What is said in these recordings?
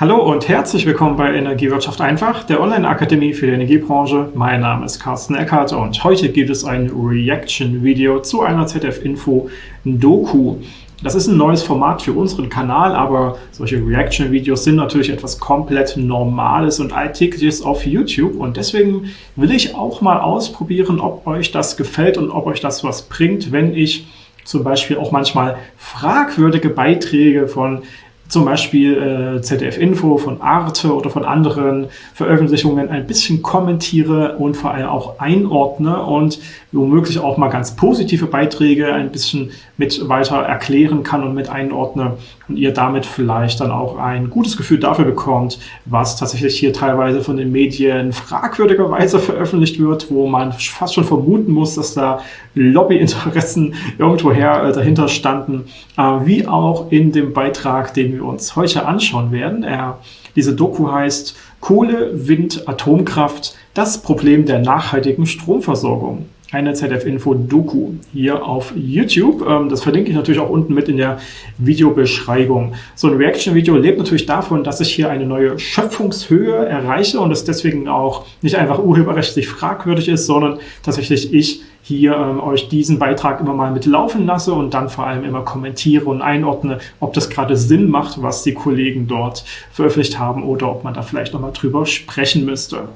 Hallo und herzlich willkommen bei Energiewirtschaft einfach, der Online-Akademie für die Energiebranche. Mein Name ist Carsten Eckert und heute gibt es ein Reaction-Video zu einer ZDF-Info-Doku. Das ist ein neues Format für unseren Kanal, aber solche Reaction-Videos sind natürlich etwas komplett Normales und Alltägliches auf YouTube und deswegen will ich auch mal ausprobieren, ob euch das gefällt und ob euch das was bringt, wenn ich zum Beispiel auch manchmal fragwürdige Beiträge von zum Beispiel äh, ZDF Info, von Arte oder von anderen Veröffentlichungen ein bisschen kommentiere und vor allem auch einordne. Und womöglich auch mal ganz positive Beiträge ein bisschen mit weiter erklären kann und mit einordne und ihr damit vielleicht dann auch ein gutes Gefühl dafür bekommt, was tatsächlich hier teilweise von den Medien fragwürdigerweise veröffentlicht wird, wo man fast schon vermuten muss, dass da Lobbyinteressen irgendwoher äh, dahinter standen, äh, wie auch in dem Beitrag, den wir uns heute anschauen werden. Er, diese Doku heißt Kohle, Wind, Atomkraft, das Problem der nachhaltigen Stromversorgung eine ZDF-Info-Doku hier auf YouTube. Ähm, das verlinke ich natürlich auch unten mit in der Videobeschreibung. So ein Reaction-Video lebt natürlich davon, dass ich hier eine neue Schöpfungshöhe erreiche und es deswegen auch nicht einfach urheberrechtlich fragwürdig ist, sondern tatsächlich ich hier ähm, euch diesen Beitrag immer mal mitlaufen lasse und dann vor allem immer kommentiere und einordne, ob das gerade Sinn macht, was die Kollegen dort veröffentlicht haben oder ob man da vielleicht nochmal drüber sprechen müsste.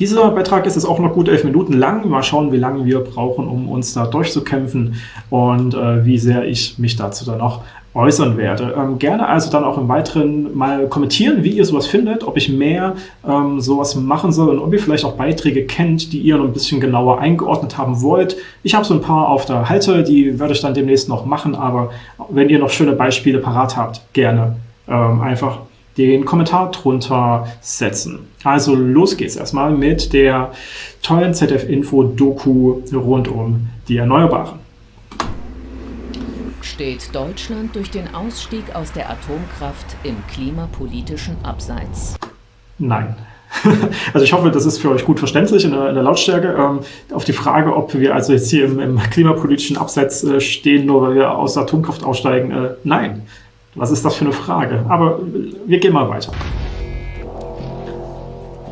Dieser Beitrag ist jetzt auch noch gut elf Minuten lang. Mal schauen, wie lange wir brauchen, um uns da durchzukämpfen und äh, wie sehr ich mich dazu dann auch äußern werde. Ähm, gerne also dann auch im Weiteren mal kommentieren, wie ihr sowas findet, ob ich mehr ähm, sowas machen soll und ob ihr vielleicht auch Beiträge kennt, die ihr noch ein bisschen genauer eingeordnet haben wollt. Ich habe so ein paar auf der Halte, die werde ich dann demnächst noch machen, aber wenn ihr noch schöne Beispiele parat habt, gerne ähm, einfach den Kommentar drunter setzen. Also los geht's erstmal mit der tollen ZDF-Info-Doku rund um die Erneuerbaren. Steht Deutschland durch den Ausstieg aus der Atomkraft im klimapolitischen Abseits? Nein. Also ich hoffe, das ist für euch gut verständlich in der, in der Lautstärke. Ähm, auf die Frage, ob wir also jetzt hier im, im klimapolitischen Abseits äh, stehen, nur weil wir aus der Atomkraft aussteigen, äh, nein. Was ist das für eine Frage? Aber wir gehen mal weiter.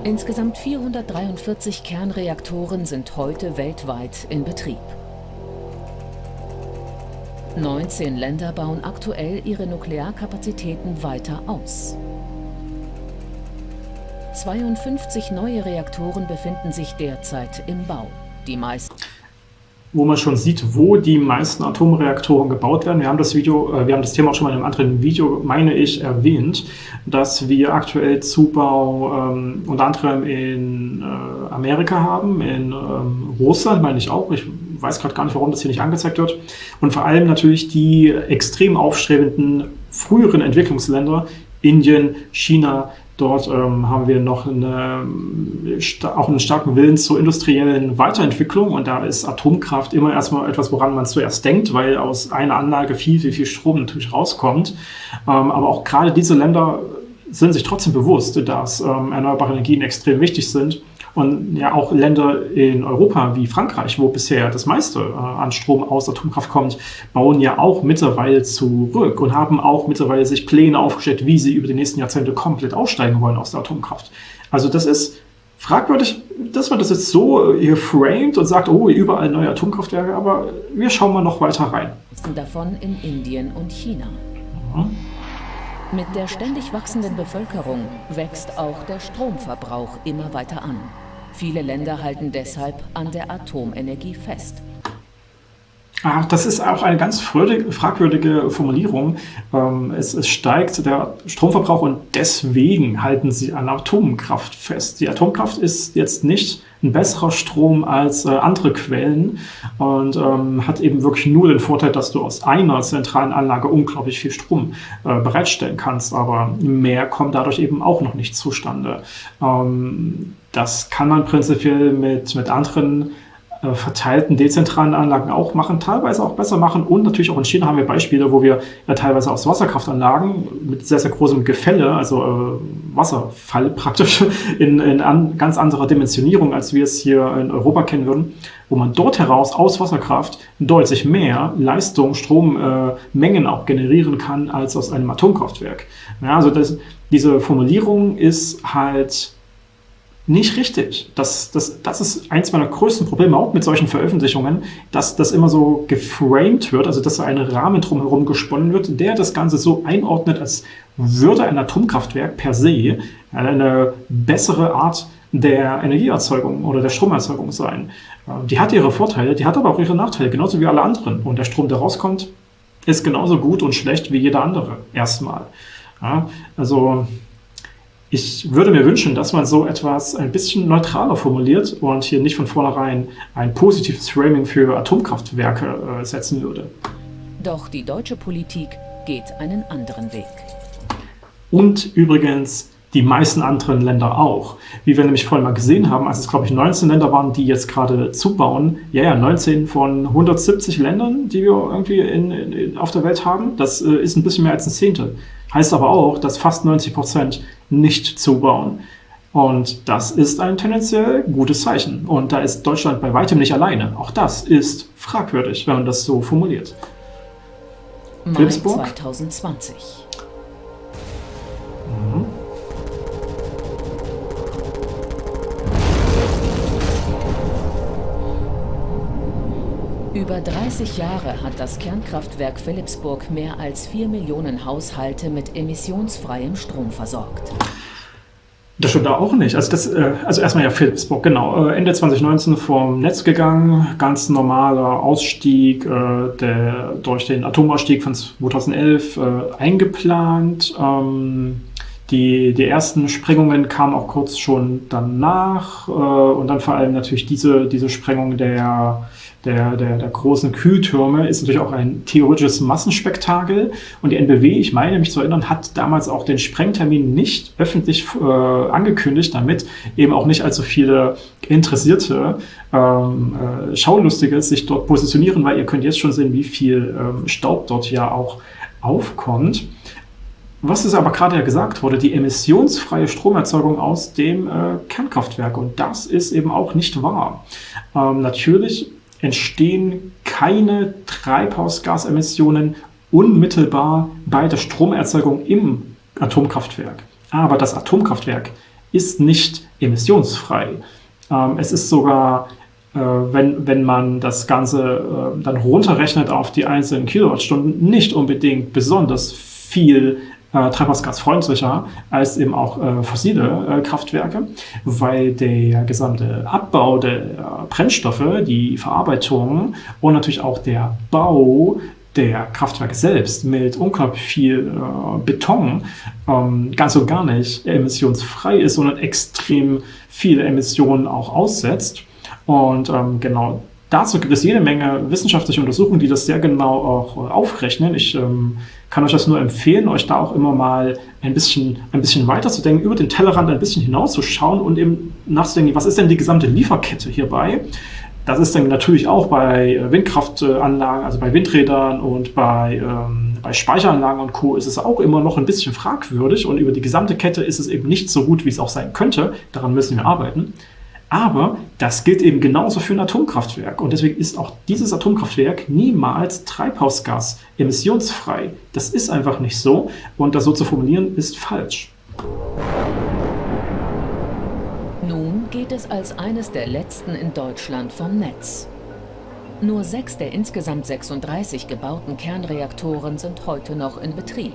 Insgesamt 443 Kernreaktoren sind heute weltweit in Betrieb. 19 Länder bauen aktuell ihre Nuklearkapazitäten weiter aus. 52 neue Reaktoren befinden sich derzeit im Bau. Die meisten wo man schon sieht, wo die meisten Atomreaktoren gebaut werden. Wir haben das Video, äh, wir haben das Thema auch schon mal in einem anderen Video, meine ich, erwähnt, dass wir aktuell Zubau ähm, unter anderem in äh, Amerika haben, in ähm, Russland meine ich auch. Ich weiß gerade gar nicht, warum das hier nicht angezeigt wird. Und vor allem natürlich die extrem aufstrebenden früheren Entwicklungsländer, Indien, China, Dort ähm, haben wir noch eine, auch einen starken Willen zur industriellen Weiterentwicklung und da ist Atomkraft immer erstmal etwas, woran man zuerst denkt, weil aus einer Anlage viel, viel, viel Strom natürlich rauskommt. Ähm, aber auch gerade diese Länder sind sich trotzdem bewusst, dass ähm, erneuerbare Energien extrem wichtig sind und ja auch Länder in Europa wie Frankreich, wo bisher das meiste äh, an Strom aus Atomkraft kommt, bauen ja auch mittlerweile zurück und haben auch mittlerweile sich Pläne aufgestellt, wie sie über die nächsten Jahrzehnte komplett aussteigen wollen aus der Atomkraft. Also das ist fragwürdig, dass man das jetzt so hier framed und sagt, oh, überall neue Atomkraftwerke, aber wir schauen mal noch weiter rein. Davon in Indien und China. Mhm. Mit der ständig wachsenden Bevölkerung wächst auch der Stromverbrauch immer weiter an. Viele Länder halten deshalb an der Atomenergie fest. Ach, das ist auch eine ganz fragwürdige Formulierung. Ähm, es, steigt der Stromverbrauch und deswegen halten sie an Atomkraft fest. Die Atomkraft ist jetzt nicht ein besserer Strom als äh, andere Quellen und ähm, hat eben wirklich nur den Vorteil, dass du aus einer zentralen Anlage unglaublich viel Strom äh, bereitstellen kannst, aber mehr kommt dadurch eben auch noch nicht zustande. Ähm, das kann man prinzipiell mit, mit anderen äh, verteilten dezentralen Anlagen auch machen, teilweise auch besser machen. Und natürlich auch in China haben wir Beispiele, wo wir ja teilweise aus Wasserkraftanlagen mit sehr, sehr großem Gefälle, also äh, Wasserfall praktisch, in, in an, ganz anderer Dimensionierung, als wir es hier in Europa kennen würden, wo man dort heraus aus Wasserkraft deutlich mehr Leistung, Strommengen äh, auch generieren kann, als aus einem Atomkraftwerk. Ja, also das, diese Formulierung ist halt nicht richtig. Das, das, das ist eins meiner größten Probleme, auch mit solchen Veröffentlichungen, dass das immer so geframed wird, also dass da ein Rahmen drumherum gesponnen wird, der das Ganze so einordnet, als würde ein Atomkraftwerk per se eine bessere Art der Energieerzeugung oder der Stromerzeugung sein. Die hat ihre Vorteile, die hat aber auch ihre Nachteile, genauso wie alle anderen. Und der Strom, der rauskommt, ist genauso gut und schlecht wie jeder andere, erstmal. Ja, also ich würde mir wünschen, dass man so etwas ein bisschen neutraler formuliert und hier nicht von vornherein ein positives Framing für Atomkraftwerke äh, setzen würde. Doch die deutsche Politik geht einen anderen Weg. Und übrigens die meisten anderen Länder auch. Wie wir nämlich vorhin mal gesehen haben, als es, glaube ich, 19 Länder waren, die jetzt gerade zubauen. Ja, ja, 19 von 170 Ländern, die wir irgendwie in, in, auf der Welt haben. Das äh, ist ein bisschen mehr als ein Zehntel. Heißt aber auch, dass fast 90 Prozent nicht zubauen. Und das ist ein tendenziell gutes Zeichen. Und da ist Deutschland bei weitem nicht alleine. Auch das ist fragwürdig, wenn man das so formuliert. Mai 2020. Mhm. Über 30 Jahre hat das Kernkraftwerk Philipsburg mehr als 4 Millionen Haushalte mit emissionsfreiem Strom versorgt. Das stimmt da auch nicht. Also, das, äh, also erstmal ja Philipsburg, genau. Äh, Ende 2019 vom Netz gegangen, ganz normaler Ausstieg, äh, der durch den Atomausstieg von 2011 eingeplant. Ähm, die, die ersten Sprengungen kamen auch kurz schon danach und dann vor allem natürlich diese, diese Sprengung der der, der, der großen Kühltürme ist natürlich auch ein theoretisches Massenspektakel. Und die NBW, ich meine mich zu erinnern, hat damals auch den Sprengtermin nicht öffentlich äh, angekündigt, damit eben auch nicht allzu viele Interessierte, ähm, äh, Schaulustige sich dort positionieren, weil ihr könnt jetzt schon sehen, wie viel ähm, Staub dort ja auch aufkommt. Was ist aber gerade ja gesagt wurde, die emissionsfreie Stromerzeugung aus dem äh, Kernkraftwerk. Und das ist eben auch nicht wahr. Ähm, natürlich entstehen keine Treibhausgasemissionen unmittelbar bei der Stromerzeugung im Atomkraftwerk. Aber das Atomkraftwerk ist nicht emissionsfrei. Ähm, es ist sogar, äh, wenn, wenn man das Ganze äh, dann runterrechnet auf die einzelnen Kilowattstunden, nicht unbedingt besonders viel äh, treibhausgasfreundlicher als eben auch äh, fossile äh, Kraftwerke, weil der gesamte Abbau der äh, Brennstoffe, die Verarbeitung und natürlich auch der Bau der Kraftwerke selbst mit unglaublich viel äh, Beton ähm, ganz und gar nicht emissionsfrei ist, sondern extrem viele Emissionen auch aussetzt. Und ähm, genau dazu gibt es jede Menge wissenschaftliche Untersuchungen, die das sehr genau auch äh, aufrechnen. Ich ähm, kann euch das nur empfehlen, euch da auch immer mal ein bisschen, ein bisschen weiterzudenken, über den Tellerrand ein bisschen hinauszuschauen und eben nachzudenken, was ist denn die gesamte Lieferkette hierbei? Das ist dann natürlich auch bei äh, Windkraftanlagen, also bei Windrädern und bei, ähm, bei Speicheranlagen und Co. ist es auch immer noch ein bisschen fragwürdig und über die gesamte Kette ist es eben nicht so gut, wie es auch sein könnte. Daran müssen wir arbeiten. Aber das gilt eben genauso für ein Atomkraftwerk. Und deswegen ist auch dieses Atomkraftwerk niemals Treibhausgas emissionsfrei. Das ist einfach nicht so. Und das so zu formulieren, ist falsch. Nun geht es als eines der letzten in Deutschland vom Netz. Nur sechs der insgesamt 36 gebauten Kernreaktoren sind heute noch in Betrieb.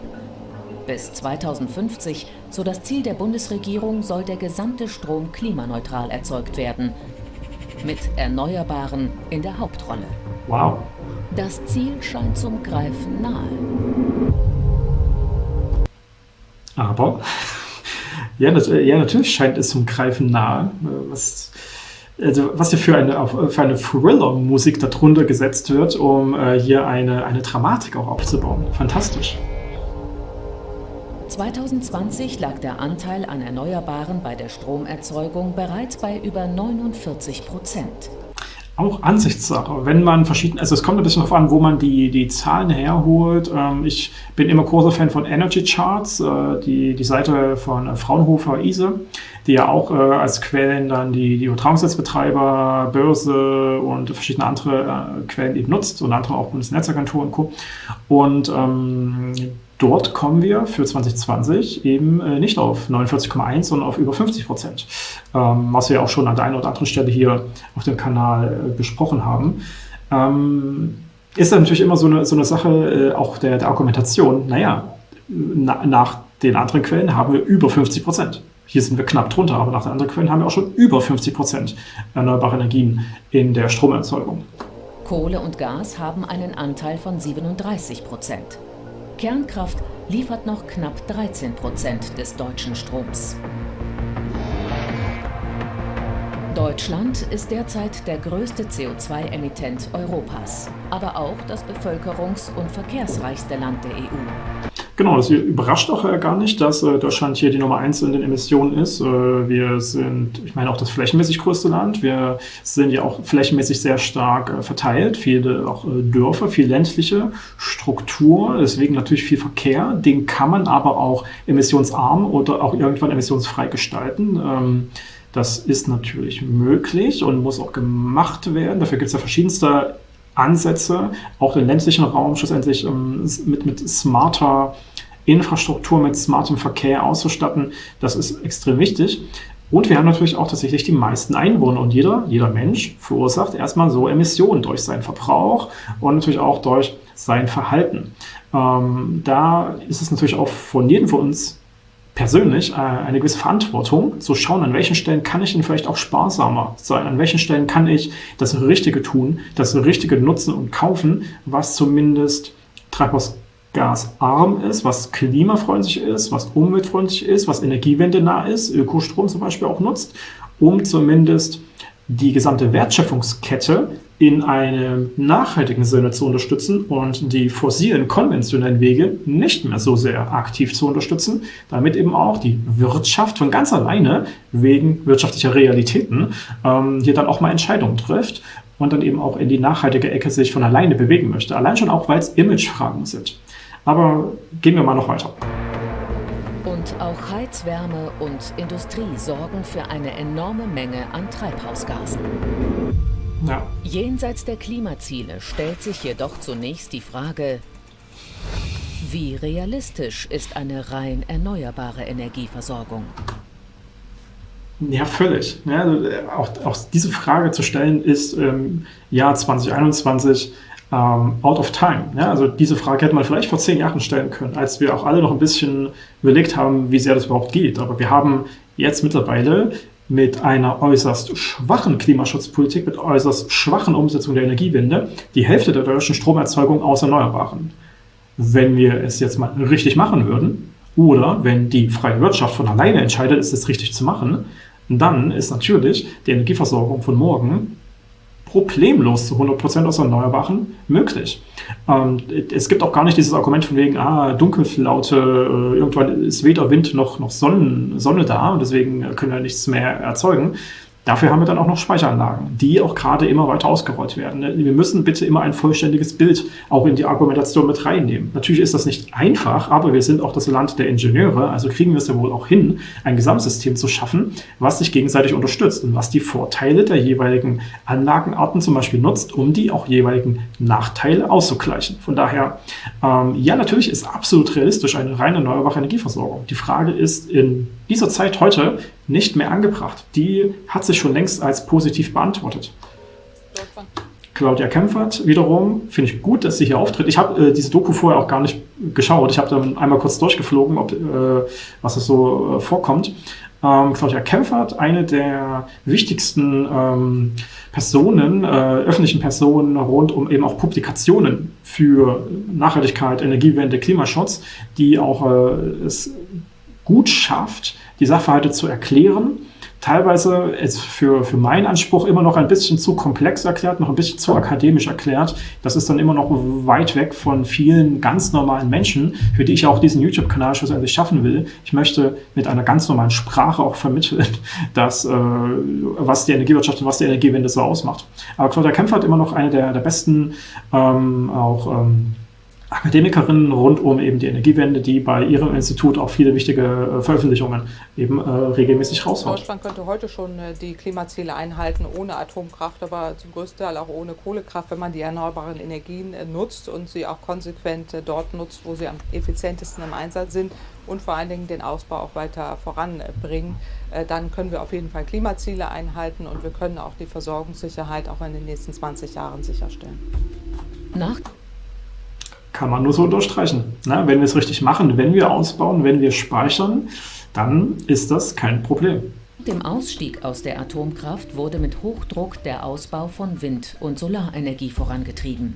Bis 2050, so das Ziel der Bundesregierung, soll der gesamte Strom klimaneutral erzeugt werden. Mit Erneuerbaren in der Hauptrolle. Wow. Das Ziel scheint zum Greifen nahe. Aber, ja, ja natürlich scheint es zum Greifen nahe. Was, also was hier für eine, für eine Thriller-Musik darunter gesetzt wird, um äh, hier eine, eine Dramatik auch aufzubauen. Fantastisch. 2020 lag der Anteil an Erneuerbaren bei der Stromerzeugung bereits bei über 49 Prozent. Auch Ansichtssache. Wenn man verschiedene, also es kommt ein bisschen darauf an, wo man die, die Zahlen herholt. Ähm, ich bin immer großer Fan von Energy Charts, äh, die, die Seite von Fraunhofer ISE, die ja auch äh, als Quellen dann die, die Übertragungsnetzbetreiber, Börse und verschiedene andere äh, Quellen eben nutzt, unter anderem auch Bundesnetzagentur und Co. Und ähm, dort kommen wir für 2020 eben äh, nicht auf 49,1, sondern auf über 50 Prozent, ähm, was wir auch schon an der einen oder anderen Stelle hier auf dem Kanal äh, besprochen haben. Ähm, ist natürlich immer so eine, so eine Sache äh, auch der, der Argumentation, naja, na, nach den anderen Quellen haben wir über 50 Prozent. Hier sind wir knapp drunter, aber nach den anderen Quellen haben wir auch schon über 50 Prozent erneuerbare Energien in der Stromerzeugung. Kohle und Gas haben einen Anteil von 37 Prozent. Kernkraft liefert noch knapp 13 Prozent des deutschen Stroms. Deutschland ist derzeit der größte CO2-Emittent Europas, aber auch das bevölkerungs- und verkehrsreichste Land der EU. Genau, das überrascht auch äh, gar nicht, dass äh, Deutschland hier die Nummer eins in den Emissionen ist. Äh, wir sind, ich meine, auch das flächenmäßig größte Land. Wir sind ja auch flächenmäßig sehr stark verteilt. Viele auch Dörfer, viel ländliche Struktur, deswegen natürlich viel Verkehr. Den kann man aber auch emissionsarm oder auch irgendwann emissionsfrei gestalten. Ähm, das ist natürlich möglich und muss auch gemacht werden. Dafür gibt es ja verschiedenste Ansätze, auch den ländlichen Raum schlussendlich ähm, mit, mit smarter Infrastruktur, mit smartem Verkehr auszustatten. Das ist extrem wichtig. Und wir haben natürlich auch tatsächlich die meisten Einwohner und jeder, jeder Mensch verursacht erstmal so Emissionen durch seinen Verbrauch und natürlich auch durch sein Verhalten. Ähm, da ist es natürlich auch von jedem von uns persönlich äh, eine gewisse Verantwortung, zu schauen, an welchen Stellen kann ich denn vielleicht auch sparsamer sein, an welchen Stellen kann ich das Richtige tun, das Richtige nutzen und kaufen, was zumindest treibhausgasarm ist, was klimafreundlich ist, was umweltfreundlich ist, was energiewendenah ist, Ökostrom zum Beispiel auch nutzt, um zumindest die gesamte Wertschöpfungskette in einem nachhaltigen Sinne zu unterstützen und die fossilen konventionellen Wege nicht mehr so sehr aktiv zu unterstützen, damit eben auch die Wirtschaft von ganz alleine wegen wirtschaftlicher Realitäten ähm, hier dann auch mal Entscheidungen trifft und dann eben auch in die nachhaltige Ecke sich von alleine bewegen möchte. Allein schon auch, weil es Imagefragen sind. Aber gehen wir mal noch weiter. Und auch Heizwärme und Industrie sorgen für eine enorme Menge an Treibhausgasen. Ja. Jenseits der Klimaziele stellt sich jedoch zunächst die Frage, wie realistisch ist eine rein erneuerbare Energieversorgung? Ja, völlig. Ja, also äh, auch, auch, diese Frage zu stellen ist im ähm, Jahr 2021 ähm, out of time. Ja, also diese Frage hätte man vielleicht vor zehn Jahren stellen können, als wir auch alle noch ein bisschen überlegt haben, wie sehr das überhaupt geht. Aber wir haben jetzt mittlerweile mit einer äußerst schwachen Klimaschutzpolitik, mit äußerst schwachen Umsetzung der Energiewende die Hälfte der deutschen Stromerzeugung aus Erneuerbaren. Wenn wir es jetzt mal richtig machen würden, oder wenn die freie Wirtschaft von alleine entscheidet, ist es richtig zu machen, dann ist natürlich die Energieversorgung von morgen problemlos zu 100% aus Erneuerbaren möglich. Ähm, es gibt auch gar nicht dieses Argument von wegen, ah, Dunkelflaute, äh, irgendwann ist weder Wind noch, noch Sonnen, Sonne da und deswegen können wir nichts mehr erzeugen. Dafür haben wir dann auch noch Speicheranlagen, die auch gerade immer weiter ausgerollt werden. Wir müssen bitte immer ein vollständiges Bild auch in die Argumentation mit reinnehmen. Natürlich ist das nicht einfach, aber wir sind auch das Land der Ingenieure, also kriegen wir es ja wohl auch hin, ein Gesamtsystem zu schaffen, was sich gegenseitig unterstützt und was die Vorteile der jeweiligen Anlagenarten zum Beispiel nutzt, um die auch jeweiligen Nachteile auszugleichen. Von daher, ähm, ja, natürlich ist absolut realistisch eine rein erneuerbare Energieversorgung. Die Frage ist in dieser Zeit heute nicht mehr angebracht. Die hat sich schon längst als positiv beantwortet. Claudia Kempfert wiederum, finde ich gut, dass sie hier auftritt. Ich habe äh, diese Doku vorher auch gar nicht geschaut. Ich habe dann einmal kurz durchgeflogen, ob, äh, was es so äh, vorkommt. Ähm, Claudia Kempfert, eine der wichtigsten ähm, Personen, äh, öffentlichen Personen rund um eben auch Publikationen für Nachhaltigkeit, Energiewende, Klimaschutz, die auch äh, es gut schafft, die Sachverhalte zu erklären. Teilweise ist für, für meinen Anspruch immer noch ein bisschen zu komplex erklärt, noch ein bisschen zu akademisch erklärt. Das ist dann immer noch weit weg von vielen ganz normalen Menschen, für die ich auch diesen YouTube-Kanal schlussendlich schaffen will. Ich möchte mit einer ganz normalen Sprache auch vermitteln, dass, äh, was die Energiewirtschaft und was die Energiewende so ausmacht. Aber Claudia Kempfer hat immer noch eine der, der besten ähm, auch ähm, Akademikerinnen rund um eben die Energiewende, die bei ihrem Institut auch viele wichtige äh, Veröffentlichungen eben äh, regelmäßig raushaut. Deutschland könnte heute schon äh, die Klimaziele einhalten ohne Atomkraft, aber zum größten Teil auch ohne Kohlekraft, wenn man die erneuerbaren Energien nutzt und sie auch konsequent dort nutzt, wo sie am effizientesten im Einsatz sind und vor allen Dingen den Ausbau auch weiter voranbringen. Dann können wir auf jeden Fall Klimaziele einhalten und wir können auch die Versorgungssicherheit auch in den nächsten 20 Jahren sicherstellen. Nach kann man nur so unterstreichen. Na, wenn wir es richtig machen, wenn wir ausbauen, wenn wir speichern, dann ist das kein Problem. Dem Ausstieg aus der Atomkraft wurde mit Hochdruck der Ausbau von Wind- und Solarenergie vorangetrieben.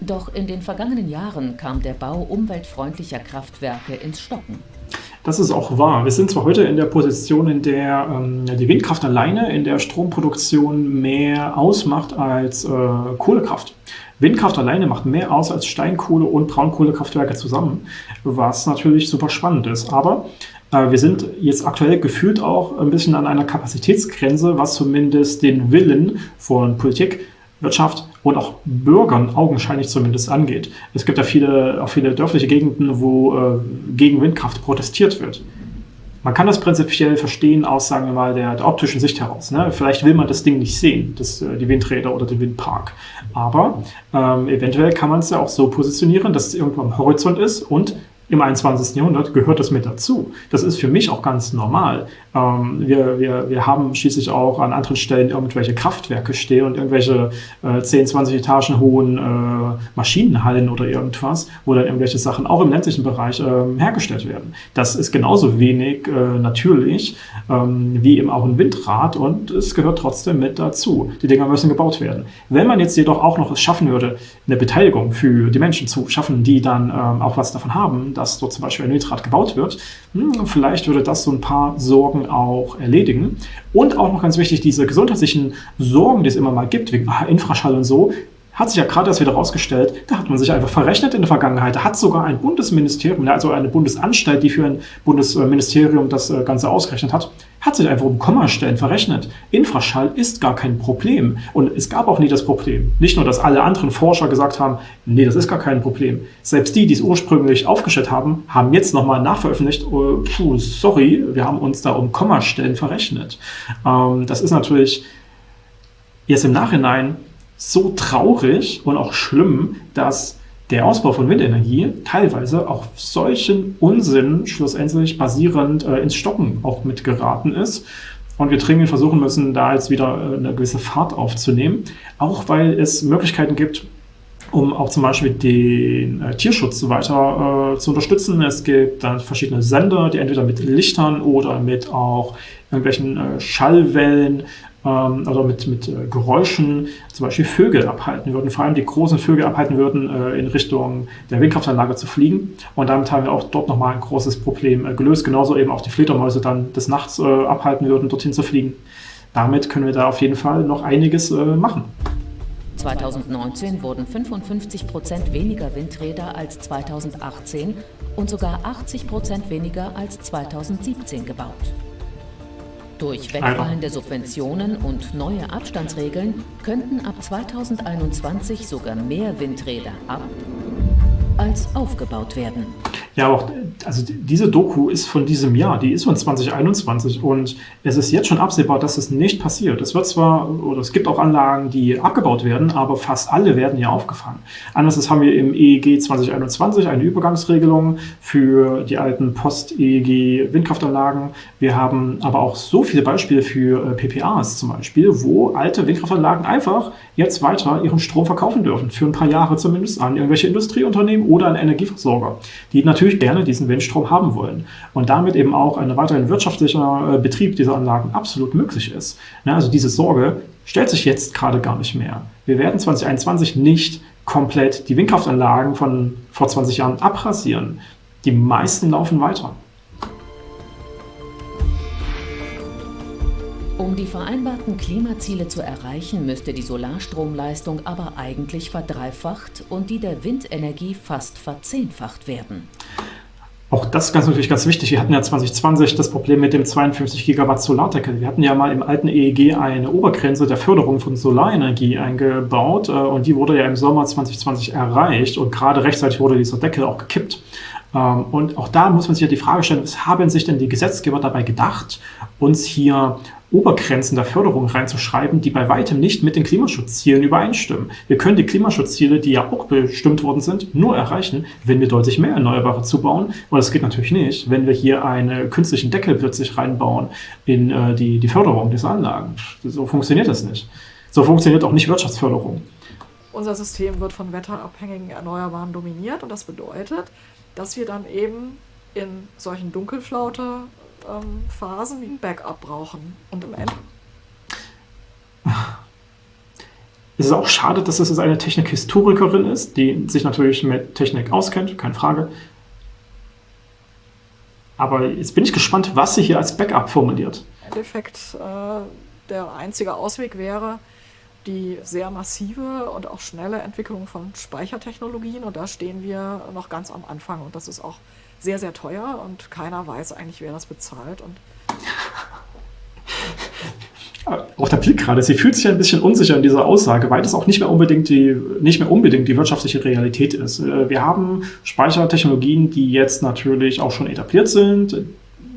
Doch in den vergangenen Jahren kam der Bau umweltfreundlicher Kraftwerke ins Stocken. Das ist auch wahr. Wir sind zwar heute in der Position, in der ähm, die Windkraft alleine in der Stromproduktion mehr ausmacht als äh, Kohlekraft. Windkraft alleine macht mehr aus als Steinkohle- und Braunkohlekraftwerke zusammen, was natürlich super spannend ist. Aber äh, wir sind jetzt aktuell gefühlt auch ein bisschen an einer Kapazitätsgrenze, was zumindest den Willen von Politik, Wirtschaft und auch Bürgern augenscheinlich zumindest angeht. Es gibt ja viele, auch viele dörfliche Gegenden, wo äh, gegen Windkraft protestiert wird. Man kann das prinzipiell verstehen aus, sagen wir mal, der, der optischen Sicht heraus. Ne? Vielleicht will man das Ding nicht sehen, das, äh, die Windräder oder den Windpark. Aber ähm, eventuell kann man es ja auch so positionieren, dass es irgendwo am Horizont ist und im 21. Jahrhundert gehört das mit dazu. Das ist für mich auch ganz normal. Ähm, wir, wir, wir haben schließlich auch an anderen Stellen irgendwelche Kraftwerke stehen und irgendwelche äh, 10, 20 Etagen hohen äh, Maschinenhallen oder irgendwas, wo dann irgendwelche Sachen auch im ländlichen Bereich äh, hergestellt werden. Das ist genauso wenig äh, natürlich ähm, wie eben auch ein Windrad und es gehört trotzdem mit dazu. Die Dinger müssen gebaut werden. Wenn man jetzt jedoch auch noch es schaffen würde, eine Beteiligung für die Menschen zu schaffen, die dann ähm, auch was davon haben, dass dort zum Beispiel ein Windrad gebaut wird. Hm, vielleicht würde das so ein paar Sorgen auch erledigen. Und auch noch ganz wichtig, diese gesundheitlichen Sorgen, die es immer mal gibt, wegen Infraschall und so, hat sich ja gerade erst wieder rausgestellt, da hat man sich einfach verrechnet in der Vergangenheit. Da hat sogar ein Bundesministerium, also eine Bundesanstalt, die für ein Bundesministerium das äh, Ganze ausgerechnet hat, hat sich einfach um Kommastellen verrechnet. Infraschall ist gar kein Problem. Und es gab auch nie das Problem. Nicht nur, dass alle anderen Forscher gesagt haben, nee, das ist gar kein Problem. Selbst die, die es ursprünglich aufgestellt haben, haben jetzt nochmal nachveröffentlicht, oh, puh, sorry, wir haben uns da um Kommastellen verrechnet. Ähm, das ist natürlich jetzt im Nachhinein so traurig und auch schlimm, dass der Ausbau von Windenergie teilweise auf solchen Unsinn schlussendlich basierend äh, ins Stocken auch mitgeraten ist. Und wir dringend versuchen müssen, da jetzt wieder äh, eine gewisse Fahrt aufzunehmen, auch weil es Möglichkeiten gibt, um auch zum Beispiel den äh, Tierschutz weiter äh, zu unterstützen. Es gibt dann verschiedene Sender, die entweder mit Lichtern oder mit auch irgendwelchen äh, Schallwellen ähm, oder mit, mit äh, Geräuschen zum Beispiel Vögel abhalten würden, vor allem die großen Vögel abhalten würden, äh, in Richtung der Windkraftanlage zu fliegen. Und damit haben wir auch dort nochmal ein großes Problem äh, gelöst. Genauso eben auch die Fledermäuse dann des Nachts äh, abhalten würden, dorthin zu fliegen. Damit können wir da auf jeden Fall noch einiges äh, machen. 2019 wurden 55 Prozent weniger Windräder als 2018 und sogar 80 Prozent weniger als 2017 gebaut. Durch wegfallende Subventionen und neue Abstandsregeln könnten ab 2021 sogar mehr Windräder ab als aufgebaut werden. Ja, auch also diese Doku ist von diesem Jahr, die ist von 2021 und es ist jetzt schon absehbar, dass es nicht passiert. Es wird zwar, oder es gibt auch Anlagen, die abgebaut werden, aber fast alle werden ja aufgefangen. Anders haben wir im EEG 2021 eine Übergangsregelung für die alten Post-EEG-Windkraftanlagen. Wir haben aber auch so viele Beispiele für äh, PPAs zum Beispiel, wo alte Windkraftanlagen einfach jetzt weiter ihren Strom verkaufen dürfen, für ein paar Jahre zumindest an irgendwelche Industrieunternehmen oder an Energieversorger, die natürlich gerne diesen Windstrom haben wollen und damit eben auch ein weiterhin wirtschaftlicher äh, Betrieb dieser Anlagen absolut möglich ist. Also diese Sorge stellt sich jetzt gerade gar nicht mehr. Wir werden 2021 nicht komplett die Windkraftanlagen von vor 20 Jahren abrasieren. Die meisten laufen weiter. Um die vereinbarten Klimaziele zu erreichen, müsste die Solarstromleistung aber eigentlich verdreifacht und die der Windenergie fast verzehnfacht werden. Auch das ist ganz natürlich ganz wichtig. Wir hatten ja 2020 das Problem mit dem 52 Gigawatt Solardeckel. Wir hatten ja mal im alten EEG eine Obergrenze der Förderung von Solarenergie eingebaut äh, und die wurde ja im Sommer 2020 erreicht und gerade rechtzeitig wurde dieser Deckel auch gekippt. Ähm, und auch da muss man sich ja die Frage stellen, was haben sich denn die Gesetzgeber dabei gedacht, uns hier Obergrenzen der Förderung reinzuschreiben, die bei weitem nicht mit den Klimaschutzzielen übereinstimmen. Wir können die Klimaschutzziele, die ja auch bestimmt worden sind, nur erreichen, wenn wir deutlich mehr Erneuerbare zubauen. Und das geht natürlich nicht, wenn wir hier einen künstlichen Deckel plötzlich reinbauen in äh, die, die Förderung dieser Anlagen. So funktioniert das nicht. So funktioniert auch nicht Wirtschaftsförderung. Unser System wird von wetterabhängigen Erneuerbaren dominiert und das bedeutet, dass wir dann eben in solchen Dunkelflaute ähm, Phasen ein Backup brauchen. Und im Ende. Es ist auch schade, dass es eine Technikhistorikerin ist, die sich natürlich mit Technik auskennt, keine Frage. Aber jetzt bin ich gespannt, was sie hier als Backup formuliert. Im Endeffekt äh, der einzige Ausweg wäre die sehr massive und auch schnelle Entwicklung von Speichertechnologien. Und da stehen wir noch ganz am Anfang. Und das ist auch sehr, sehr teuer und keiner weiß eigentlich, wer das bezahlt. Und auch der Blick gerade, sie fühlt sich ein bisschen unsicher in dieser Aussage, weil das auch nicht mehr unbedingt die, nicht mehr unbedingt die wirtschaftliche Realität ist. Äh, wir haben Speichertechnologien, die jetzt natürlich auch schon etabliert sind,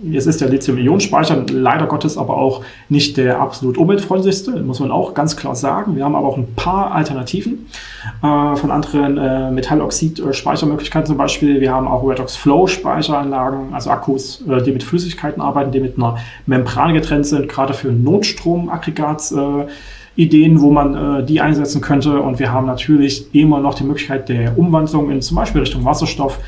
Jetzt ist der Lithium-Ionen-Speicher leider Gottes aber auch nicht der absolut umweltfreundlichste, muss man auch ganz klar sagen. Wir haben aber auch ein paar Alternativen äh, von anderen äh, Metalloxid-Speichermöglichkeiten zum Beispiel. Wir haben auch Redox Flow-Speicheranlagen, also Akkus, äh, die mit Flüssigkeiten arbeiten, die mit einer Membran getrennt sind, gerade für Notstromaggregats. Ideen, wo man äh, die einsetzen könnte. Und wir haben natürlich immer noch die Möglichkeit der Umwandlung in zum Beispiel Richtung Wasserstoff,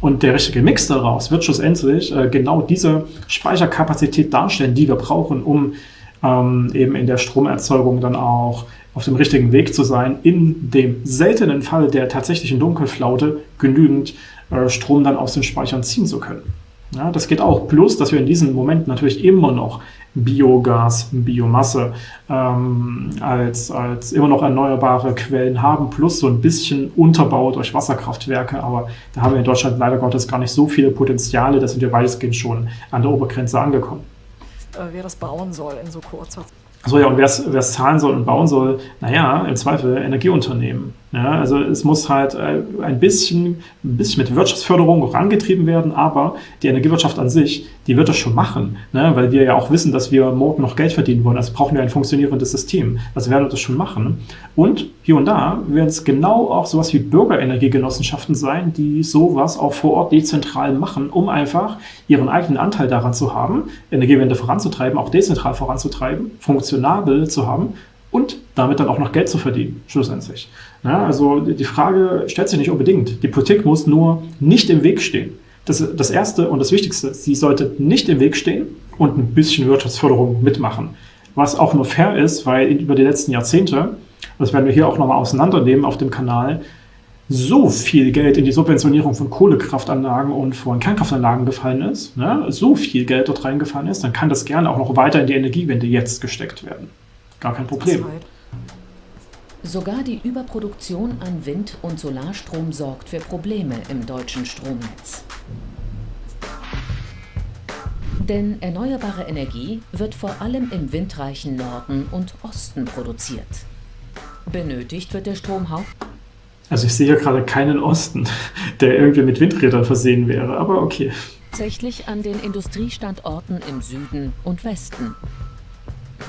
und der richtige Mix daraus wird schlussendlich äh, genau diese Speicherkapazität darstellen, die wir brauchen, um ähm, eben in der Stromerzeugung dann auch auf dem richtigen Weg zu sein, in dem seltenen Fall der tatsächlichen Dunkelflaute genügend äh, Strom dann aus den Speichern ziehen zu können. Ja, das geht auch. Plus, dass wir in diesem Moment natürlich immer noch Biogas, Biomasse ähm, als, als immer noch erneuerbare Quellen haben, plus so ein bisschen Unterbau durch Wasserkraftwerke. Aber da haben wir in Deutschland leider Gottes gar nicht so viele Potenziale. Da sind wir weitestgehend schon an der Obergrenze angekommen. Äh, wer das bauen soll in so kurzer Zeit. So ja, und wer es zahlen soll und bauen soll, naja, im Zweifel Energieunternehmen. Ja, also es muss halt äh, ein bisschen, ein bisschen mit Wirtschaftsförderung vorangetrieben werden, aber die Energiewirtschaft an sich, die wird das schon machen, ne? weil wir ja auch wissen, dass wir morgen noch Geld verdienen wollen. Also brauchen wir ein funktionierendes System. Also werden wir das schon machen. Und hier und da werden es genau auch sowas wie Bürgerenergiegenossenschaften sein, die sowas auch vor Ort dezentral machen, um einfach ihren eigenen Anteil daran zu haben, Energiewende voranzutreiben, auch dezentral voranzutreiben, funktionabel zu haben und damit dann auch noch Geld zu verdienen, schlussendlich. Ja, also die Frage stellt sich nicht unbedingt. Die Politik muss nur nicht im Weg stehen. Das, das Erste und das Wichtigste, sie sollte nicht im Weg stehen und ein bisschen Wirtschaftsförderung mitmachen. Was auch nur fair ist, weil über die letzten Jahrzehnte, das werden wir hier auch nochmal auseinandernehmen auf dem Kanal, so viel Geld in die Subventionierung von Kohlekraftanlagen und von Kernkraftanlagen gefallen ist, ne, so viel Geld dort reingefallen ist, dann kann das gerne auch noch weiter in die Energiewende jetzt gesteckt werden. Gar kein Problem. Sogar die Überproduktion an Wind- und Solarstrom sorgt für Probleme im deutschen Stromnetz. Denn erneuerbare Energie wird vor allem im windreichen Norden und Osten produziert. Benötigt wird der Strom. Also ich sehe hier gerade keinen Osten, der irgendwie mit Windrädern versehen wäre, aber okay. Tatsächlich an den Industriestandorten im Süden und Westen.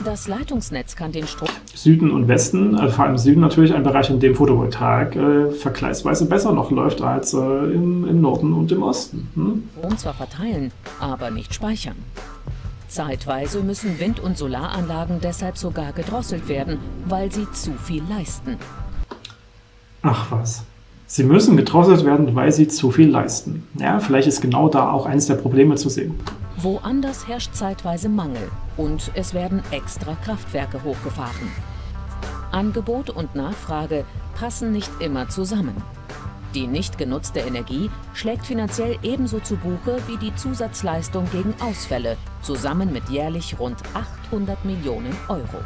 Das Leitungsnetz kann den Strom... Süden und Westen, also vor allem Süden natürlich ein Bereich, in dem Photovoltaik äh, vergleichsweise besser noch läuft als äh, im, im, Norden und im Osten. Hm? Strom zwar verteilen, aber nicht speichern. Zeitweise müssen Wind- und Solaranlagen deshalb sogar gedrosselt werden, weil sie zu viel leisten. Ach was. Sie müssen gedrosselt werden, weil sie zu viel leisten. Ja, vielleicht ist genau da auch eines der Probleme zu sehen. Woanders herrscht zeitweise Mangel und es werden extra Kraftwerke hochgefahren. Angebot und Nachfrage passen nicht immer zusammen. Die nicht genutzte Energie schlägt finanziell ebenso zu Buche wie die Zusatzleistung gegen Ausfälle, zusammen mit jährlich rund 800 Millionen Euro.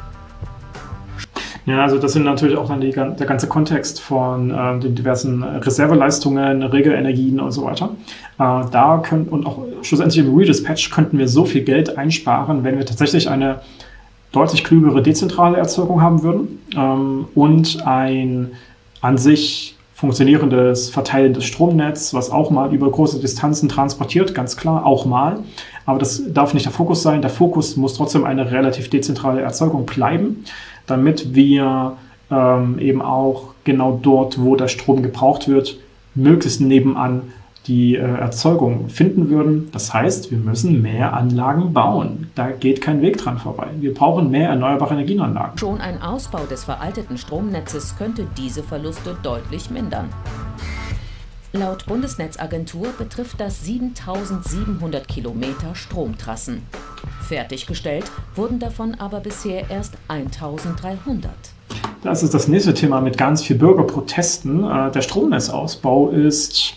Ja, also das sind natürlich auch dann die, der ganze Kontext von äh, den diversen Reserveleistungen, Regelenergien und so weiter. Äh, da können und auch schlussendlich im Redispatch könnten wir so viel Geld einsparen, wenn wir tatsächlich eine deutlich klügere dezentrale Erzeugung haben würden ähm, und ein an sich funktionierendes, verteilendes Stromnetz, was auch mal über große Distanzen transportiert, ganz klar, auch mal. Aber das darf nicht der Fokus sein. Der Fokus muss trotzdem eine relativ dezentrale Erzeugung bleiben, damit wir ähm, eben auch genau dort, wo der Strom gebraucht wird, möglichst nebenan die äh, Erzeugung finden würden. Das heißt, wir müssen mehr Anlagen bauen. Da geht kein Weg dran vorbei. Wir brauchen mehr erneuerbare Energienanlagen. Schon ein Ausbau des veralteten Stromnetzes könnte diese Verluste deutlich mindern. Laut Bundesnetzagentur betrifft das 7700 Kilometer Stromtrassen. Fertiggestellt wurden davon aber bisher erst 1300. Das ist das nächste Thema mit ganz viel Bürgerprotesten. Äh, der Stromnetzausbau ist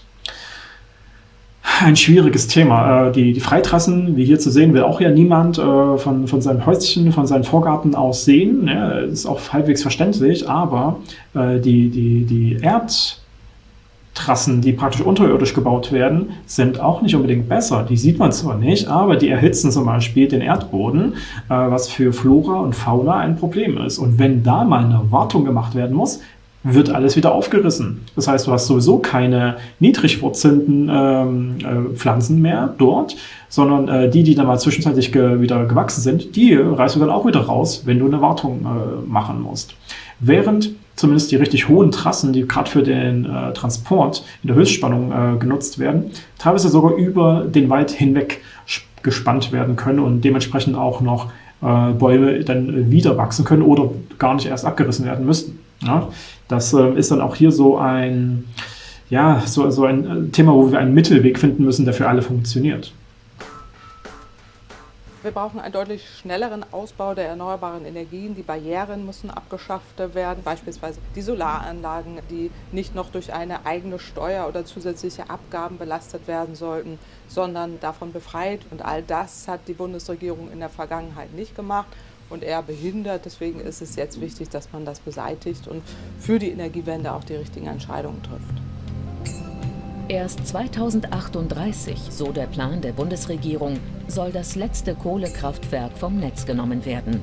ein schwieriges Thema. Äh, die, die Freitrassen, wie hier zu sehen, will auch ja niemand äh, von, von seinem Häuschen, von seinem Vorgarten aus sehen. Ja, ist auch halbwegs verständlich, aber die, die, die Erdtrassen, die praktisch unterirdisch gebaut werden, sind auch nicht unbedingt besser. Die sieht man zwar nicht, aber die erhitzen zum Beispiel den Erdboden, was für Flora und Fauna ein Problem ist. Und wenn da mal eine Wartung gemacht werden muss, wird alles wieder aufgerissen. Das heißt, du hast sowieso keine niedrig wurzelnden ähm, äh, Pflanzen mehr dort, sondern äh, die, die dann mal zwischenzeitlich ge wieder gewachsen sind, die reißt du dann auch wieder raus, wenn du eine Wartung äh, machen musst. Während zumindest die richtig hohen Trassen, die gerade für den äh, Transport in der Höchstspannung äh, genutzt werden, teilweise sogar über den Wald hinweg gespannt werden können und dementsprechend auch noch äh, Bäume dann wieder wachsen können oder gar nicht erst abgerissen werden müssten. Ja? Das äh, ist dann auch hier so ein, ja, so, so ein äh, Thema, wo wir einen Mittelweg finden müssen, der für alle funktioniert. Wir brauchen einen deutlich schnelleren Ausbau der erneuerbaren Energien. Die Barrieren müssen abgeschafft werden, beispielsweise die Solaranlagen, die nicht noch durch eine eigene Steuer oder zusätzliche Abgaben belastet werden sollten, sondern davon befreit. Und all das hat die Bundesregierung in der Vergangenheit nicht gemacht und eher behindert. Deswegen ist es jetzt wichtig, dass man das beseitigt und für die Energiewende auch die richtigen Entscheidungen trifft. Erst 2038, so der Plan der Bundesregierung, soll das letzte Kohlekraftwerk vom Netz genommen werden.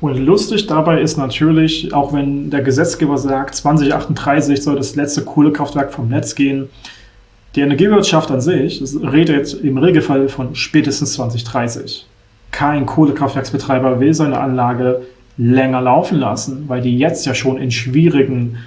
Und lustig dabei ist natürlich, auch wenn der Gesetzgeber sagt, 2038 soll das letzte Kohlekraftwerk vom Netz gehen, die Energiewirtschaft an sich redet im Regelfall von spätestens 2030 kein Kohlekraftwerksbetreiber will seine Anlage länger laufen lassen, weil die jetzt ja schon in schwierigen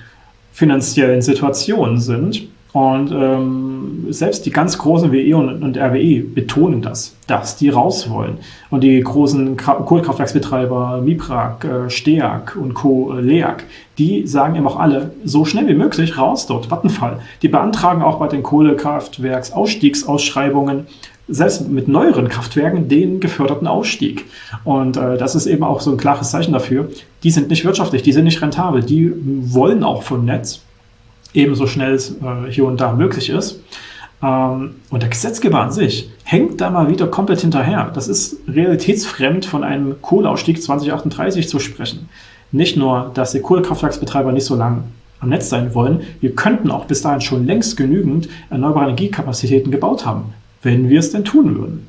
finanziellen Situationen sind. Und ähm, selbst die ganz großen WE und, und, RWE betonen das, dass die raus wollen. Und die großen Kohlekraftwerksbetreiber Miprak, äh, Steag und Co. Äh, Leag, die sagen eben auch alle, so schnell wie möglich raus dort, Vattenfall. Die beantragen auch bei den Kohlekraftwerksausstiegsausschreibungen selbst mit neueren Kraftwerken den geförderten Ausstieg. Und äh, das ist eben auch so ein klares Zeichen dafür, die sind nicht wirtschaftlich, die sind nicht rentabel, die wollen auch vom Netz, ebenso schnell es äh, hier und da möglich ist. Ähm, und der Gesetzgeber an sich hängt da mal wieder komplett hinterher. Das ist realitätsfremd, von einem Kohleausstieg 2038 zu sprechen. Nicht nur, dass die Kohlekraftwerksbetreiber nicht so lange am Netz sein wollen, wir könnten auch bis dahin schon längst genügend erneuerbare Energiekapazitäten gebaut haben wenn wir es denn tun würden.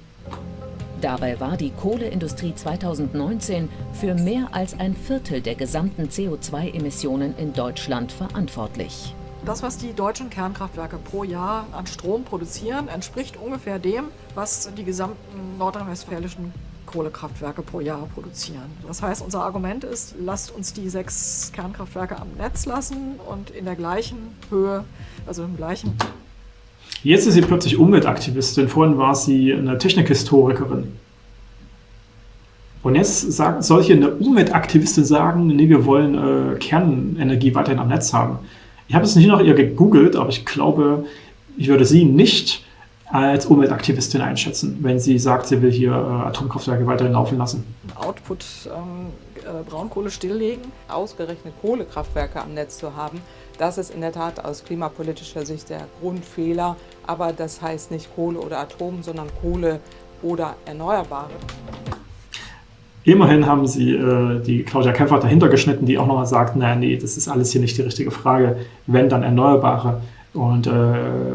Dabei war die Kohleindustrie 2019 für mehr als ein Viertel der gesamten CO2-Emissionen in Deutschland verantwortlich. Das, was die deutschen Kernkraftwerke pro Jahr an Strom produzieren, entspricht ungefähr dem, was die gesamten nordrhein-westfälischen Kohlekraftwerke pro Jahr produzieren. Das heißt, unser Argument ist, lasst uns die sechs Kernkraftwerke am Netz lassen und in der gleichen Höhe, also im gleichen Jetzt ist sie plötzlich Umweltaktivistin, vorhin war sie eine Technikhistorikerin. Und jetzt sagt, soll hier eine Umweltaktivistin sagen, nee, wir wollen äh, Kernenergie weiterhin am Netz haben. Ich habe es nicht nach ihr gegoogelt, aber ich glaube, ich würde sie nicht als Umweltaktivistin einschätzen, wenn sie sagt, sie will hier äh, Atomkraftwerke weiterhin laufen lassen. Output ähm, äh, Braunkohle stilllegen. Ausgerechnet Kohlekraftwerke am Netz zu haben, das ist in der Tat aus klimapolitischer Sicht der Grundfehler. Aber das heißt nicht Kohle oder Atom, sondern Kohle oder Erneuerbare. Immerhin haben sie äh, die Claudia Kempfer dahinter geschnitten, die auch nochmal sagt, naja, nee, das ist alles hier nicht die richtige Frage. Wenn, dann Erneuerbare. Und äh,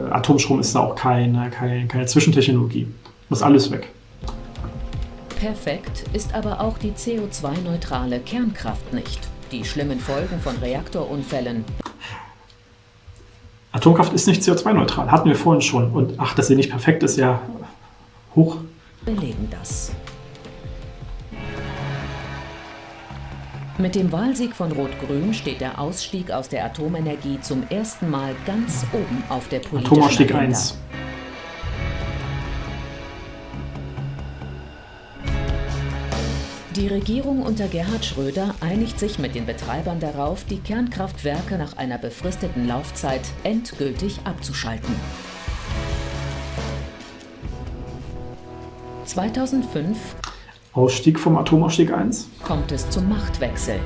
Atomstrom ist da auch keine, keine, keine Zwischentechnologie. Muss alles weg. Perfekt ist aber auch die CO2-neutrale Kernkraft nicht. Die schlimmen Folgen von Reaktorunfällen. Atomkraft ist nicht CO2-neutral, hatten wir vorhin schon. Und ach, dass sie nicht perfekt ist, ja hoch. Belegen das. Mit dem Wahlsieg von Rot-Grün steht der Ausstieg aus der Atomenergie zum ersten Mal ganz oben auf der politischen Atomausstieg Agenda. 1. Die Regierung unter Gerhard Schröder einigt sich mit den Betreibern darauf, die Kernkraftwerke nach einer befristeten Laufzeit endgültig abzuschalten. 2005 Ausstieg vom Atomausstieg 1. kommt es zum Machtwechsel.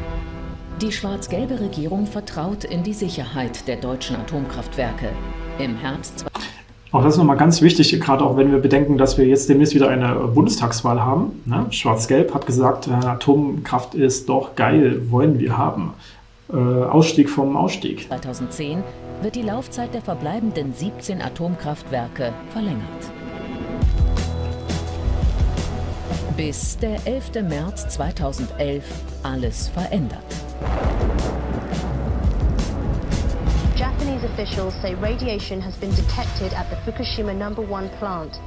Die schwarz-gelbe Regierung vertraut in die Sicherheit der deutschen Atomkraftwerke. Im Herbst Auch das ist nochmal ganz wichtig, gerade auch wenn wir bedenken, dass wir jetzt demnächst wieder eine Bundestagswahl haben. Ne? Schwarz-Gelb hat gesagt, äh, Atomkraft ist doch geil, wollen wir haben. Äh, Ausstieg vom Ausstieg. 2010 wird die Laufzeit der verbleibenden 17 Atomkraftwerke verlängert. Bis der 11. März 2011 alles verändert. Japanese officials say radiation has been detected at the Fukushima number one plant.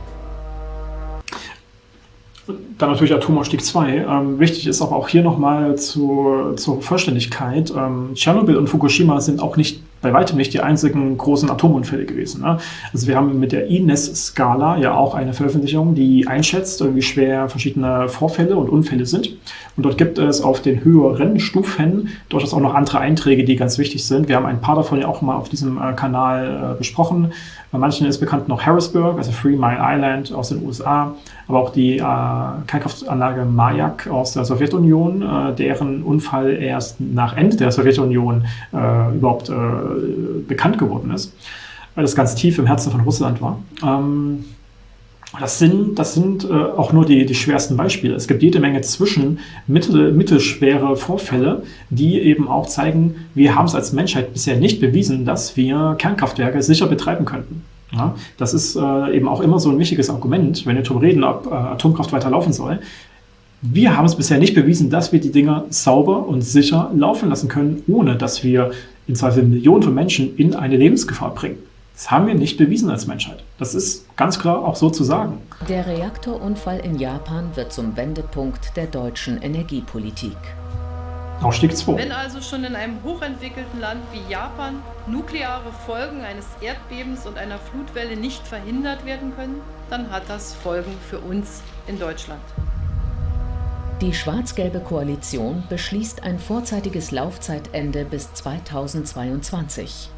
Dann natürlich Atomausstieg 2. Ähm, wichtig ist aber auch hier nochmal zur, zur Vollständigkeit. Ähm, Tschernobyl und Fukushima sind auch nicht bei weitem nicht die einzigen großen Atomunfälle gewesen. Ne? Also wir haben mit der INES-Skala ja auch eine Veröffentlichung, die einschätzt, wie schwer verschiedene Vorfälle und Unfälle sind. Und dort gibt es auf den höheren Stufen durchaus auch noch andere Einträge, die ganz wichtig sind. Wir haben ein paar davon ja auch mal auf diesem äh, Kanal äh, besprochen. Bei manchen ist bekannt noch Harrisburg, also Three Mile Island aus den USA, aber auch die äh, Kernkraftanlage Mayak aus der Sowjetunion, äh, deren Unfall erst nach Ende der Sowjetunion äh, überhaupt äh, bekannt geworden ist, weil das ganz tief im Herzen von Russland war. Ähm, das sind, das sind äh, auch nur die, die schwersten Beispiele. Es gibt jede Menge zwischen mittel, mittelschwere Vorfälle, die eben auch zeigen, wir haben es als Menschheit bisher nicht bewiesen, dass wir Kernkraftwerke sicher betreiben könnten. Ja, das ist äh, eben auch immer so ein wichtiges Argument, wenn wir darüber reden, ob äh, Atomkraft weiterlaufen soll. Wir haben es bisher nicht bewiesen, dass wir die Dinger sauber und sicher laufen lassen können, ohne dass wir in Zweifel Millionen von Menschen in eine Lebensgefahr bringen. Das haben wir nicht bewiesen als Menschheit. Das ist ganz klar auch so zu sagen. Der Reaktorunfall in Japan wird zum Wendepunkt der deutschen Energiepolitik. Ausstieg 2. Wenn also schon in einem hochentwickelten Land wie Japan nukleare Folgen eines Erdbebens und einer Flutwelle nicht verhindert werden können, dann hat das Folgen für uns in Deutschland. Die schwarz-gelbe Koalition beschließt ein vorzeitiges Laufzeitende bis 2022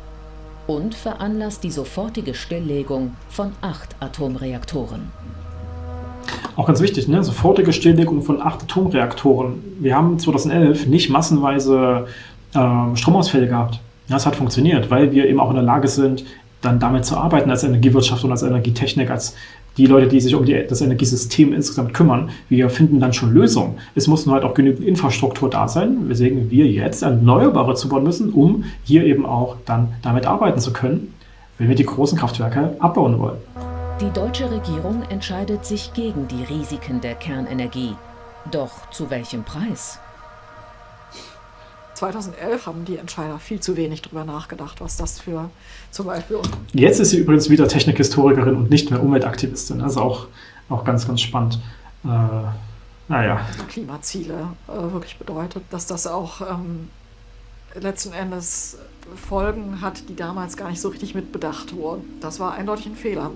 und veranlasst die sofortige Stilllegung von acht Atomreaktoren. Auch ganz wichtig, ne? sofortige Stilllegung von acht Atomreaktoren. Wir haben 2011 nicht massenweise äh, Stromausfälle gehabt. Das hat funktioniert, weil wir eben auch in der Lage sind, dann damit zu arbeiten als Energiewirtschaft und als Energietechnik, als die Leute, die sich um die, das Energiesystem insgesamt kümmern. Wir finden dann schon Lösungen. Es muss nur halt auch genügend Infrastruktur da sein, weswegen wir jetzt Erneuerbare zubauen müssen, um hier eben auch dann damit arbeiten zu können, wenn wir die großen Kraftwerke abbauen wollen. Die deutsche Regierung entscheidet sich gegen die Risiken der Kernenergie. Doch zu welchem Preis? 2011 haben die Entscheider viel zu wenig darüber nachgedacht, was das für zum Beispiel. Jetzt ist sie übrigens wieder Technikhistorikerin und nicht mehr Umweltaktivistin. Also auch, auch ganz, ganz spannend. Äh, naja. Klimaziele äh, wirklich bedeutet, dass das auch ähm, letzten Endes Folgen hat, die damals gar nicht so richtig mitbedacht wurden. Das war eindeutig ein Fehler.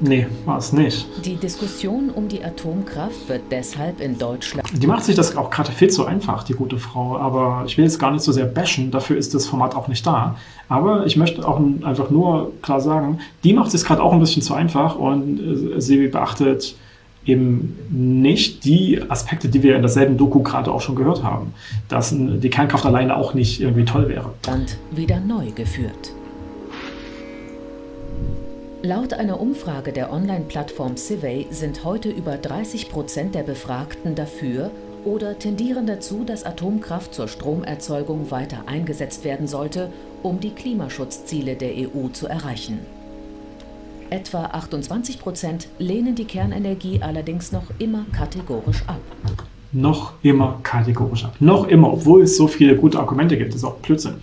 Nee, war es nicht. Die Diskussion um die Atomkraft wird deshalb in Deutschland. Die macht sich das auch gerade viel zu einfach, die gute Frau. Aber ich will jetzt gar nicht so sehr bashen, dafür ist das Format auch nicht da. Aber ich möchte auch einfach nur klar sagen, die macht sich gerade auch ein bisschen zu einfach und äh, sie beachtet eben nicht die Aspekte, die wir in derselben Doku gerade auch schon gehört haben. Dass die Kernkraft alleine auch nicht irgendwie toll wäre. Land wieder neu geführt. Laut einer Umfrage der Online-Plattform Civey sind heute über 30 Prozent der Befragten dafür, oder tendieren dazu, dass Atomkraft zur Stromerzeugung weiter eingesetzt werden sollte, um die Klimaschutzziele der EU zu erreichen. Etwa 28 Prozent lehnen die Kernenergie allerdings noch immer kategorisch ab. Noch immer kategorisch ab. Noch immer, obwohl es so viele gute Argumente gibt. Das ist auch Blödsinn.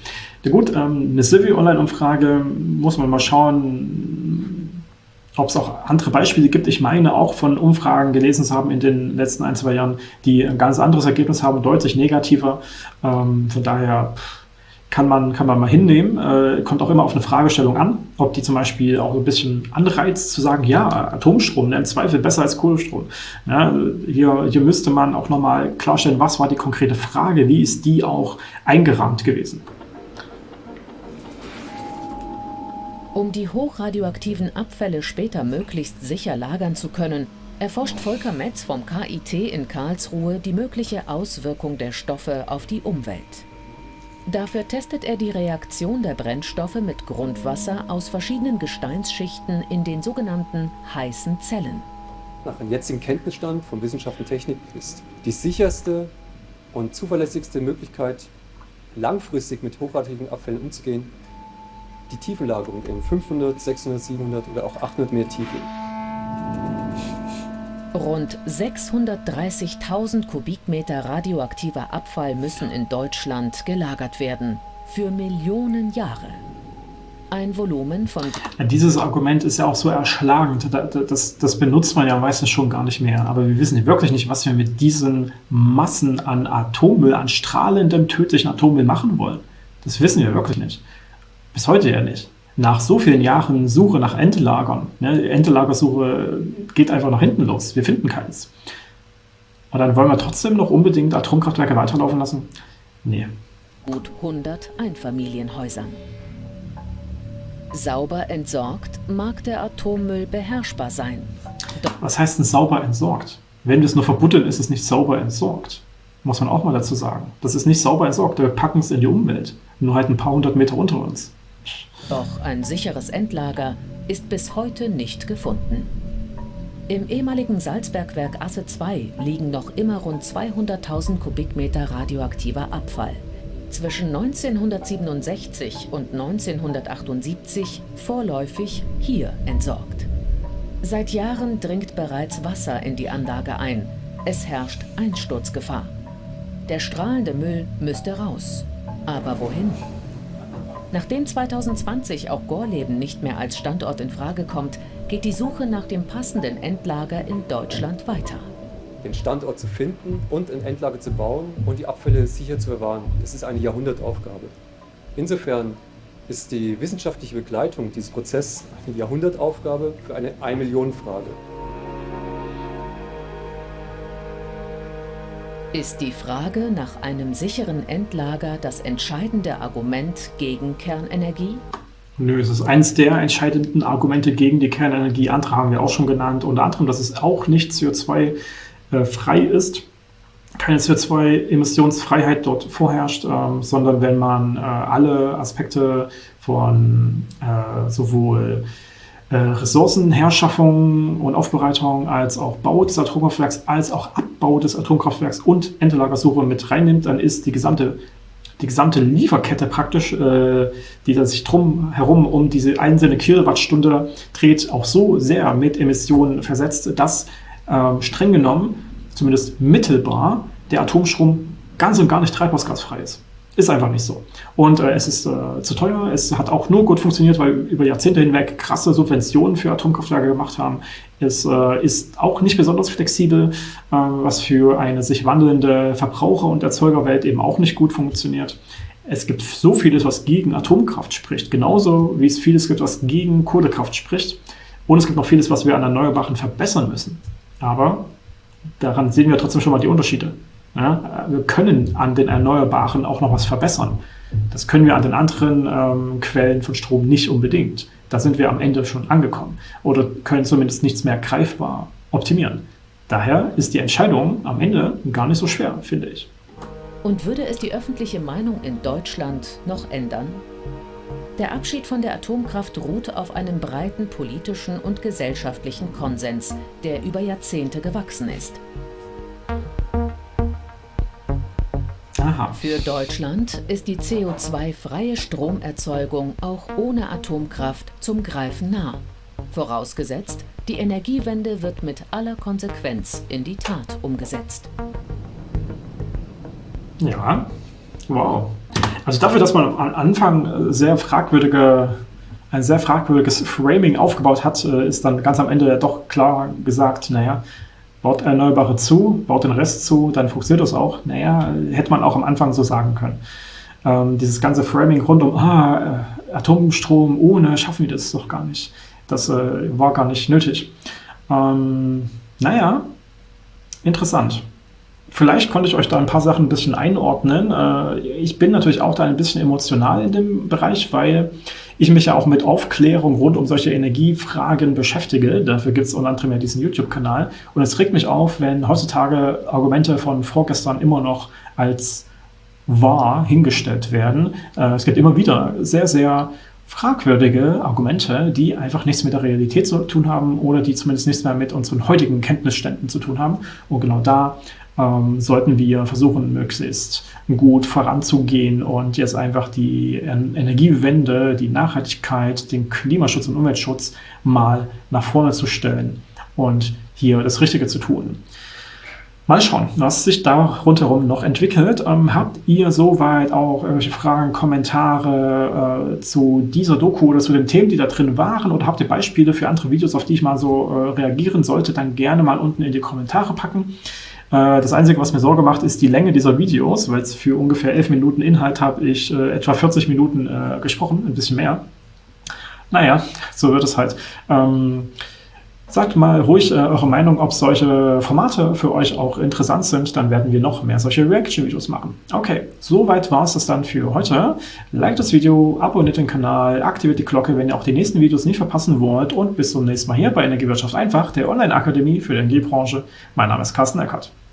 Ja gut, ähm, eine Civi-Online-Umfrage muss man mal schauen, ob es auch andere Beispiele gibt. Ich meine auch von Umfragen gelesen zu haben in den letzten ein, zwei Jahren, die ein ganz anderes Ergebnis haben, deutlich negativer. Ähm, von daher... Kann man, kann man mal hinnehmen. Äh, kommt auch immer auf eine Fragestellung an, ob die zum Beispiel auch ein bisschen anreizt zu sagen, ja, Atomstrom, ne, im Zweifel besser als Kohlestrom. Ja, hier, hier müsste man auch nochmal klarstellen, was war die konkrete Frage, wie ist die auch eingerahmt gewesen. Um die hochradioaktiven Abfälle später möglichst sicher lagern zu können, erforscht Volker Metz vom KIT in Karlsruhe die mögliche Auswirkung der Stoffe auf die Umwelt. Dafür testet er die Reaktion der Brennstoffe mit Grundwasser aus verschiedenen Gesteinsschichten in den sogenannten heißen Zellen. Nach dem jetzigen Kenntnisstand von Wissenschaft und Technik ist die sicherste und zuverlässigste Möglichkeit, langfristig mit hochradioaktiven Abfällen umzugehen, die Tiefenlagerung in 500, 600, 700 oder auch 800 Meter Tiefe. Rund 630.000 Kubikmeter radioaktiver Abfall müssen in Deutschland gelagert werden. Für Millionen Jahre. Ein Volumen von... Dieses Argument ist ja auch so erschlagend. Das, das benutzt man ja meistens schon gar nicht mehr. Aber wir wissen wirklich nicht, was wir mit diesen Massen an Atommüll, an strahlendem, tödlichen Atommüll machen wollen. Das wissen wir wirklich nicht. Bis heute ja nicht nach so vielen Jahren Suche nach Endlagern, ne, Endlagersuche geht einfach nach hinten los. Wir finden keins. Und dann wollen wir trotzdem noch unbedingt Atomkraftwerke weiterlaufen lassen? Nee. Gut 100 Einfamilienhäusern. Sauber entsorgt mag der Atommüll beherrschbar sein. Doch Was heißt denn sauber entsorgt? Wenn wir es nur verbuddeln, ist es nicht sauber entsorgt. Muss man auch mal dazu sagen. Das ist nicht sauber entsorgt, wir packen es in die Umwelt. Nur halt ein paar hundert Meter unter uns. Doch ein sicheres Endlager ist bis heute nicht gefunden. Im ehemaligen Salzbergwerk Asse 2 liegen noch immer rund 200.000 Kubikmeter radioaktiver Abfall. Zwischen 1967 und 1978 vorläufig hier entsorgt. Seit Jahren dringt bereits Wasser in die Anlage ein. Es herrscht Einsturzgefahr. Der strahlende Müll müsste raus. Aber wohin? Nachdem 2020 auch Gorleben nicht mehr als Standort in Frage kommt, geht die Suche nach dem passenden Endlager in Deutschland weiter. Den Standort zu finden und ein Endlager zu bauen und die Abfälle sicher zu bewahren, das ist eine Jahrhundertaufgabe. Insofern ist die wissenschaftliche Begleitung dieses Prozesses eine Jahrhundertaufgabe für eine Ein-Millionen-Frage. Ist die Frage nach einem sicheren Endlager das entscheidende Argument gegen Kernenergie? Nö, es ist eines der entscheidenden Argumente gegen die Kernenergie. Andere haben wir auch schon genannt, unter anderem, dass es auch nicht CO2-frei äh, ist, keine CO2-Emissionsfreiheit dort vorherrscht, ähm, sondern wenn man äh, alle Aspekte von äh, sowohl äh, Ressourcenherschaffung und Aufbereitung als auch Bau des Atomkraftwerks, als auch Abbau des Atomkraftwerks und Endlagersuche mit reinnimmt, dann ist die gesamte, die gesamte Lieferkette praktisch, äh, die da sich drum herum um diese einzelne Kilowattstunde dreht, auch so sehr mit Emissionen versetzt, dass äh, streng genommen, zumindest mittelbar, der Atomstrom ganz und gar nicht treibhausgasfrei ist. Ist einfach nicht so. Und äh, es ist äh, zu teuer. Es hat auch nur gut funktioniert, weil über Jahrzehnte hinweg krasse Subventionen für Atomkraftwerke gemacht haben. Es äh, ist auch nicht besonders flexibel, äh, was für eine sich wandelnde Verbraucher- und Erzeugerwelt eben auch nicht gut funktioniert. Es gibt so vieles, was gegen Atomkraft spricht, genauso wie es vieles gibt, was gegen Kohlekraft spricht. Und es gibt noch vieles, was wir an Erneuerbaren verbessern müssen. Aber daran sehen wir trotzdem schon mal die Unterschiede. Ja, wir können an den Erneuerbaren auch noch was verbessern. Das können wir an den anderen ähm, Quellen von Strom nicht unbedingt. Da sind wir am Ende schon angekommen oder können zumindest nichts mehr greifbar optimieren. Daher ist die Entscheidung am Ende gar nicht so schwer, finde ich. Und würde es die öffentliche Meinung in Deutschland noch ändern? Der Abschied von der Atomkraft ruht auf einem breiten politischen und gesellschaftlichen Konsens, der über Jahrzehnte gewachsen ist. Aha. Für Deutschland ist die CO2-freie Stromerzeugung auch ohne Atomkraft zum Greifen nah. Vorausgesetzt, die Energiewende wird mit aller Konsequenz in die Tat umgesetzt. Ja, wow. Also dafür, dass man am Anfang sehr fragwürdige, ein sehr fragwürdiges Framing aufgebaut hat, äh, ist dann ganz am Ende doch klar gesagt, naja, baut Erneuerbare zu, baut den Rest zu, dann funktioniert das auch. Naja, hätte man auch am Anfang so sagen können. Ähm, dieses ganze Framing rund um ah, äh, Atomstrom ohne schaffen wir das doch gar nicht. Das äh, war gar nicht nötig. Ähm, naja, interessant. Vielleicht konnte ich euch da ein paar Sachen ein bisschen einordnen. Äh, ich bin natürlich auch da ein bisschen emotional in dem Bereich, weil ich mich ja auch mit Aufklärung rund um solche Energiefragen beschäftige. Dafür gibt es unter anderem ja diesen YouTube-Kanal. Und es regt mich auf, wenn heutzutage Argumente von vorgestern immer noch als wahr hingestellt werden. Äh, es gibt immer wieder sehr, sehr fragwürdige Argumente, die einfach nichts mit der Realität zu tun haben oder die zumindest nichts mehr mit unseren heutigen Kenntnisständen zu tun haben. Und genau da ähm, sollten wir versuchen, möglichst gut voranzugehen und jetzt einfach die Energiewende, die Nachhaltigkeit, den Klimaschutz und Umweltschutz mal nach vorne zu stellen und hier das Richtige zu tun. Mal schauen, was sich da rundherum noch entwickelt. Ähm, habt ihr soweit auch irgendwelche Fragen, Kommentare äh, zu dieser Doku oder zu den Themen, die da drin waren? Oder habt ihr Beispiele für andere Videos, auf die ich mal so äh, reagieren sollte? Dann gerne mal unten in die Kommentare packen. Äh, das Einzige, was mir Sorge macht, ist die Länge dieser Videos, weil es für ungefähr 11 Minuten Inhalt habe ich äh, etwa 40 Minuten äh, gesprochen, ein bisschen mehr. Naja, so wird es halt. Ähm, Sagt mal ruhig äh, eure Meinung, ob solche Formate für euch auch interessant sind. Dann werden wir noch mehr solche Reaction-Videos machen. Okay, soweit war es das dann für heute. Like das Video, abonniert den Kanal, aktiviert die Glocke, wenn ihr auch die nächsten Videos nicht verpassen wollt. Und bis zum nächsten Mal hier bei Energiewirtschaft einfach, der Online-Akademie für die Energiebranche. Mein Name ist Carsten Eckert.